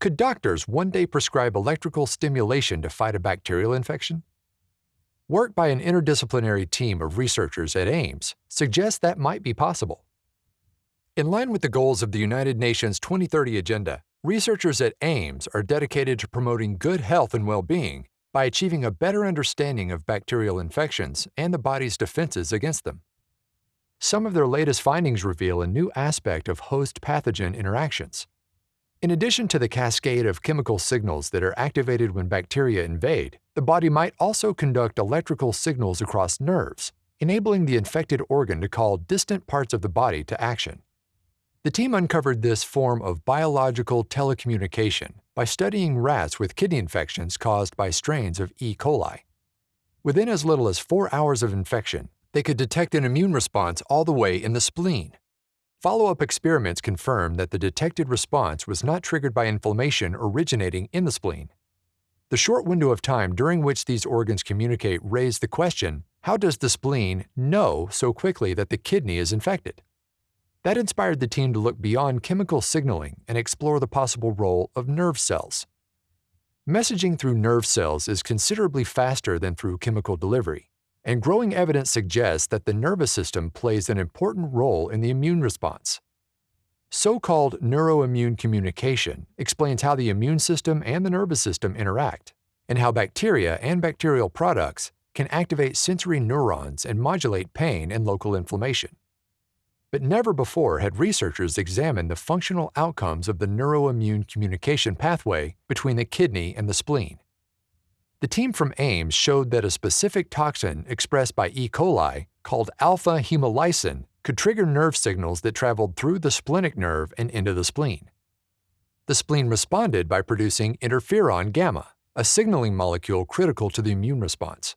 Could doctors one day prescribe electrical stimulation to fight a bacterial infection? Work by an interdisciplinary team of researchers at Ames suggests that might be possible. In line with the goals of the United Nations 2030 Agenda, researchers at Ames are dedicated to promoting good health and well-being by achieving a better understanding of bacterial infections and the body's defenses against them. Some of their latest findings reveal a new aspect of host-pathogen interactions. In addition to the cascade of chemical signals that are activated when bacteria invade, the body might also conduct electrical signals across nerves, enabling the infected organ to call distant parts of the body to action. The team uncovered this form of biological telecommunication by studying rats with kidney infections caused by strains of E. coli. Within as little as four hours of infection, they could detect an immune response all the way in the spleen, Follow-up experiments confirmed that the detected response was not triggered by inflammation originating in the spleen. The short window of time during which these organs communicate raised the question, how does the spleen know so quickly that the kidney is infected? That inspired the team to look beyond chemical signaling and explore the possible role of nerve cells. Messaging through nerve cells is considerably faster than through chemical delivery, and growing evidence suggests that the nervous system plays an important role in the immune response. So-called neuroimmune communication explains how the immune system and the nervous system interact, and how bacteria and bacterial products can activate sensory neurons and modulate pain and local inflammation. But never before had researchers examined the functional outcomes of the neuroimmune communication pathway between the kidney and the spleen. The team from Ames showed that a specific toxin expressed by E. coli, called alpha hemolysin, could trigger nerve signals that traveled through the splenic nerve and into the spleen. The spleen responded by producing interferon gamma, a signaling molecule critical to the immune response.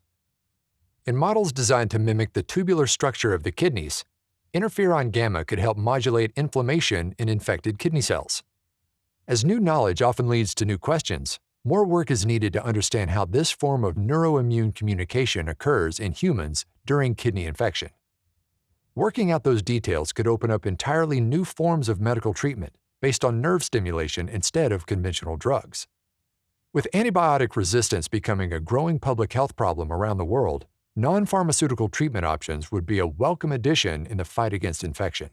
In models designed to mimic the tubular structure of the kidneys, interferon gamma could help modulate inflammation in infected kidney cells. As new knowledge often leads to new questions, more work is needed to understand how this form of neuroimmune communication occurs in humans during kidney infection. Working out those details could open up entirely new forms of medical treatment based on nerve stimulation instead of conventional drugs. With antibiotic resistance becoming a growing public health problem around the world, non-pharmaceutical treatment options would be a welcome addition in the fight against infection.